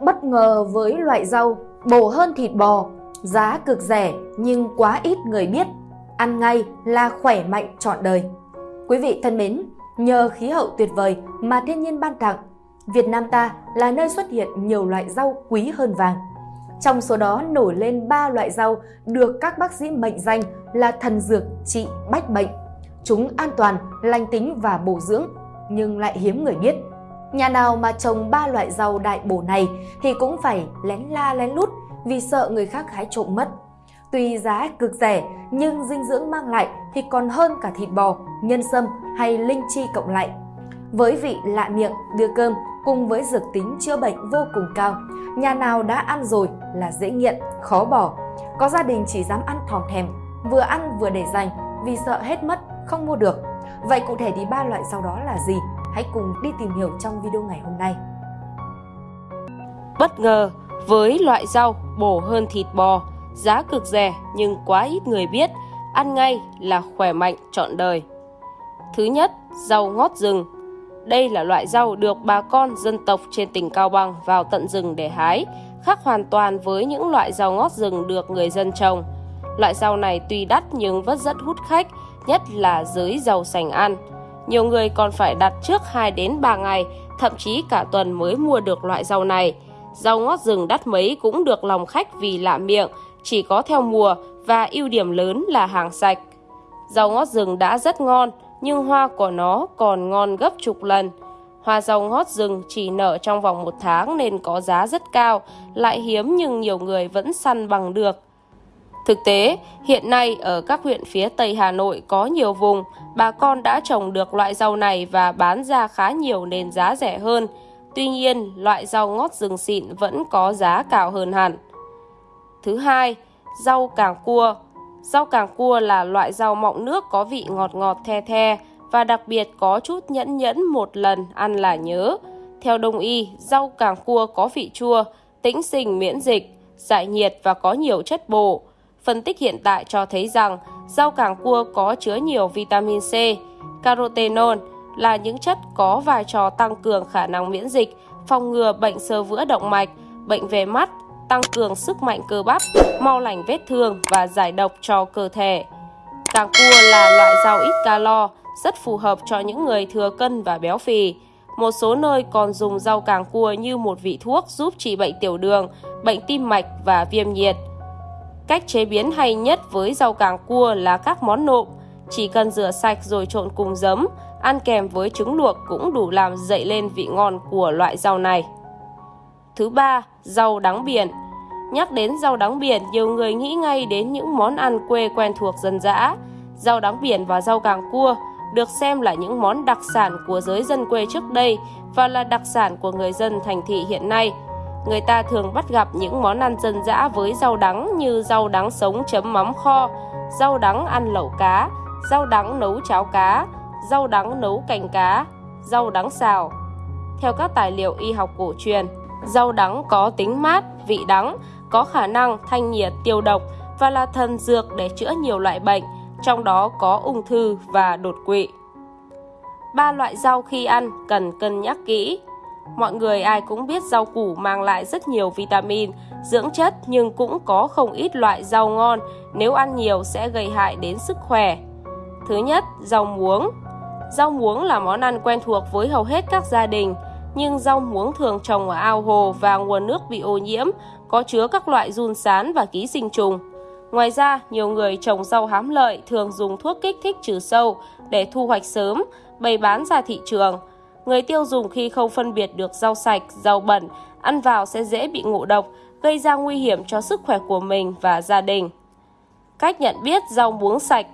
Bất ngờ với loại rau bổ hơn thịt bò, giá cực rẻ nhưng quá ít người biết, ăn ngay là khỏe mạnh trọn đời. Quý vị thân mến, nhờ khí hậu tuyệt vời mà thiên nhiên ban tặng, Việt Nam ta là nơi xuất hiện nhiều loại rau quý hơn vàng. Trong số đó nổi lên 3 loại rau được các bác sĩ mệnh danh là thần dược trị bách bệnh. Chúng an toàn, lành tính và bổ dưỡng, nhưng lại hiếm người biết. Nhà nào mà trồng ba loại rau đại bổ này thì cũng phải lén la lén lút vì sợ người khác hái trộm mất. Tuy giá cực rẻ nhưng dinh dưỡng mang lại thì còn hơn cả thịt bò, nhân sâm hay linh chi cộng lại. Với vị lạ miệng, đưa cơm cùng với dược tính chữa bệnh vô cùng cao, nhà nào đã ăn rồi là dễ nghiện, khó bỏ. Có gia đình chỉ dám ăn thòm thèm, vừa ăn vừa để dành vì sợ hết mất, không mua được. Vậy cụ thể thì ba loại rau đó là gì? Hãy cùng đi tìm hiểu trong video ngày hôm nay. Bất ngờ với loại rau bổ hơn thịt bò, giá cực rẻ nhưng quá ít người biết, ăn ngay là khỏe mạnh trọn đời. Thứ nhất, rau ngót rừng. Đây là loại rau được bà con dân tộc trên tỉnh Cao Bằng vào tận rừng để hái, khác hoàn toàn với những loại rau ngót rừng được người dân trồng. Loại rau này tuy đắt nhưng vẫn rất hút khách, nhất là dưới rau sành ăn. Nhiều người còn phải đặt trước 2 đến 3 ngày, thậm chí cả tuần mới mua được loại rau này. Rau ngót rừng đắt mấy cũng được lòng khách vì lạ miệng, chỉ có theo mùa và ưu điểm lớn là hàng sạch. Rau ngót rừng đã rất ngon, nhưng hoa của nó còn ngon gấp chục lần. Hoa rau ngót rừng chỉ nở trong vòng một tháng nên có giá rất cao, lại hiếm nhưng nhiều người vẫn săn bằng được. Thực tế, hiện nay ở các huyện phía Tây Hà Nội có nhiều vùng, bà con đã trồng được loại rau này và bán ra khá nhiều nên giá rẻ hơn. Tuy nhiên, loại rau ngót rừng xịn vẫn có giá cao hơn hẳn. Thứ hai, rau càng cua. Rau càng cua là loại rau mọng nước có vị ngọt ngọt the the và đặc biệt có chút nhẫn nhẫn một lần ăn là nhớ. Theo đông y, rau càng cua có vị chua, tĩnh sinh miễn dịch, giải nhiệt và có nhiều chất bổ. Phân tích hiện tại cho thấy rằng rau càng cua có chứa nhiều vitamin C, carotenoid là những chất có vai trò tăng cường khả năng miễn dịch, phòng ngừa bệnh sơ vữa động mạch, bệnh về mắt, tăng cường sức mạnh cơ bắp, mau lành vết thương và giải độc cho cơ thể. Càng cua là loại rau ít calo, rất phù hợp cho những người thừa cân và béo phì. Một số nơi còn dùng rau càng cua như một vị thuốc giúp trị bệnh tiểu đường, bệnh tim mạch và viêm nhiệt. Cách chế biến hay nhất với rau càng cua là các món nộm. Chỉ cần rửa sạch rồi trộn cùng giấm, ăn kèm với trứng luộc cũng đủ làm dậy lên vị ngon của loại rau này. Thứ ba, rau đắng biển. Nhắc đến rau đắng biển, nhiều người nghĩ ngay đến những món ăn quê quen thuộc dân dã. Rau đắng biển và rau càng cua được xem là những món đặc sản của giới dân quê trước đây và là đặc sản của người dân thành thị hiện nay. Người ta thường bắt gặp những món ăn dân dã với rau đắng như rau đắng sống chấm mắm kho, rau đắng ăn lẩu cá, rau đắng nấu cháo cá, rau đắng nấu canh cá, rau đắng xào. Theo các tài liệu y học cổ truyền, rau đắng có tính mát, vị đắng, có khả năng thanh nhiệt tiêu độc và là thần dược để chữa nhiều loại bệnh, trong đó có ung thư và đột quỵ. Ba loại rau khi ăn cần cân nhắc kỹ. Mọi người ai cũng biết rau củ mang lại rất nhiều vitamin, dưỡng chất nhưng cũng có không ít loại rau ngon nếu ăn nhiều sẽ gây hại đến sức khỏe. Thứ nhất, rau muống. Rau muống là món ăn quen thuộc với hầu hết các gia đình, nhưng rau muống thường trồng ở ao hồ và nguồn nước bị ô nhiễm, có chứa các loại giun sán và ký sinh trùng. Ngoài ra, nhiều người trồng rau hám lợi thường dùng thuốc kích thích trừ sâu để thu hoạch sớm, bày bán ra thị trường. Người tiêu dùng khi không phân biệt được rau sạch, rau bẩn, ăn vào sẽ dễ bị ngộ độc, gây ra nguy hiểm cho sức khỏe của mình và gia đình. Cách nhận biết rau muống sạch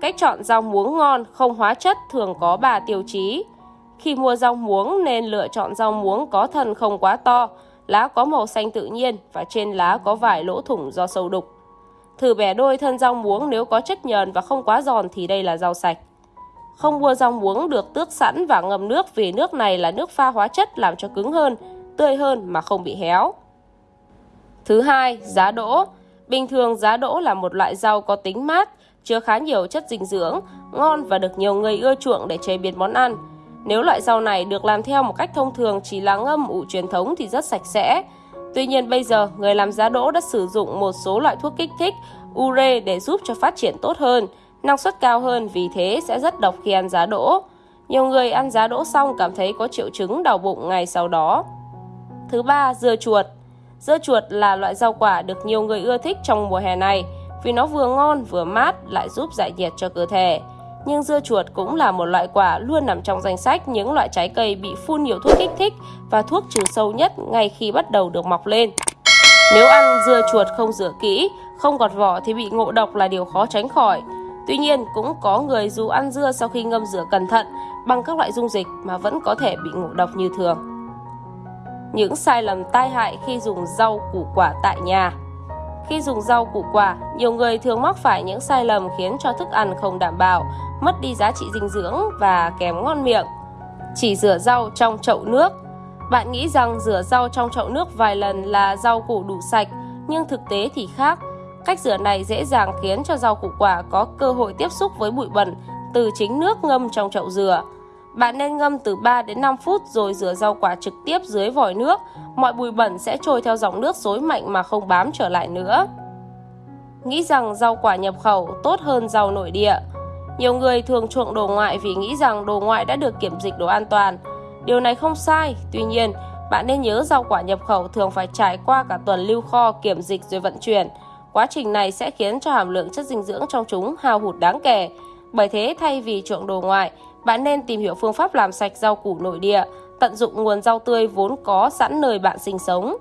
Cách chọn rau muống ngon, không hóa chất thường có 3 tiêu chí. Khi mua rau muống nên lựa chọn rau muống có thân không quá to, lá có màu xanh tự nhiên và trên lá có vài lỗ thủng do sâu đục. Thử bẻ đôi thân rau muống nếu có chất nhờn và không quá giòn thì đây là rau sạch. Không mua rau muống được tước sẵn và ngâm nước vì nước này là nước pha hóa chất làm cho cứng hơn, tươi hơn mà không bị héo. Thứ hai, giá đỗ. Bình thường giá đỗ là một loại rau có tính mát, chứa khá nhiều chất dinh dưỡng, ngon và được nhiều người ưa chuộng để chế biến món ăn. Nếu loại rau này được làm theo một cách thông thường chỉ là ngâm ủ truyền thống thì rất sạch sẽ. Tuy nhiên bây giờ, người làm giá đỗ đã sử dụng một số loại thuốc kích thích ure để giúp cho phát triển tốt hơn, năng suất cao hơn vì thế sẽ rất độc khi ăn giá đỗ. Nhiều người ăn giá đỗ xong cảm thấy có triệu chứng đau bụng ngày sau đó. Thứ ba, dưa chuột. Dưa chuột là loại rau quả được nhiều người ưa thích trong mùa hè này vì nó vừa ngon vừa mát lại giúp giải nhiệt cho cơ thể. Nhưng dưa chuột cũng là một loại quả luôn nằm trong danh sách những loại trái cây bị phun nhiều thuốc kích thích và thuốc trừ sâu nhất ngay khi bắt đầu được mọc lên. Nếu ăn dưa chuột không rửa kỹ, không gọt vỏ thì bị ngộ độc là điều khó tránh khỏi. Tuy nhiên, cũng có người dù ăn dưa sau khi ngâm rửa cẩn thận bằng các loại dung dịch mà vẫn có thể bị ngộ độc như thường. Những sai lầm tai hại khi dùng rau củ quả tại nhà Khi dùng rau củ quả, nhiều người thường mắc phải những sai lầm khiến cho thức ăn không đảm bảo, mất đi giá trị dinh dưỡng và kém ngon miệng. Chỉ rửa rau trong chậu nước Bạn nghĩ rằng rửa rau trong chậu nước vài lần là rau củ đủ sạch, nhưng thực tế thì khác. Cách rửa này dễ dàng khiến cho rau củ quả có cơ hội tiếp xúc với bụi bẩn từ chính nước ngâm trong chậu rửa. Bạn nên ngâm từ 3 đến 5 phút rồi rửa rau quả trực tiếp dưới vòi nước. Mọi bụi bẩn sẽ trôi theo dòng nước xối mạnh mà không bám trở lại nữa. Nghĩ rằng rau quả nhập khẩu tốt hơn rau nội địa. Nhiều người thường chuộng đồ ngoại vì nghĩ rằng đồ ngoại đã được kiểm dịch đồ an toàn. Điều này không sai, tuy nhiên, bạn nên nhớ rau quả nhập khẩu thường phải trải qua cả tuần lưu kho kiểm dịch rồi vận chuyển. Quá trình này sẽ khiến cho hàm lượng chất dinh dưỡng trong chúng hao hụt đáng kể. Bởi thế thay vì chuộng đồ ngoại, bạn nên tìm hiểu phương pháp làm sạch rau củ nội địa, tận dụng nguồn rau tươi vốn có sẵn nơi bạn sinh sống.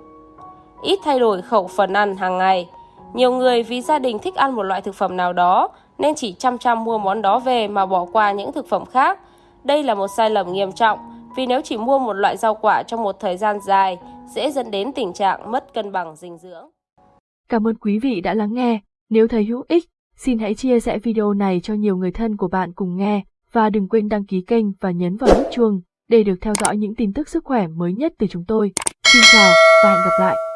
Ít thay đổi khẩu phần ăn hàng ngày. Nhiều người vì gia đình thích ăn một loại thực phẩm nào đó nên chỉ chăm chăm mua món đó về mà bỏ qua những thực phẩm khác. Đây là một sai lầm nghiêm trọng vì nếu chỉ mua một loại rau quả trong một thời gian dài dễ dẫn đến tình trạng mất cân bằng dinh dưỡng. Cảm ơn quý vị đã lắng nghe. Nếu thấy hữu ích, xin hãy chia sẻ video này cho nhiều người thân của bạn cùng nghe và đừng quên đăng ký kênh và nhấn vào nút chuông để được theo dõi những tin tức sức khỏe mới nhất từ chúng tôi. Xin chào và hẹn gặp lại!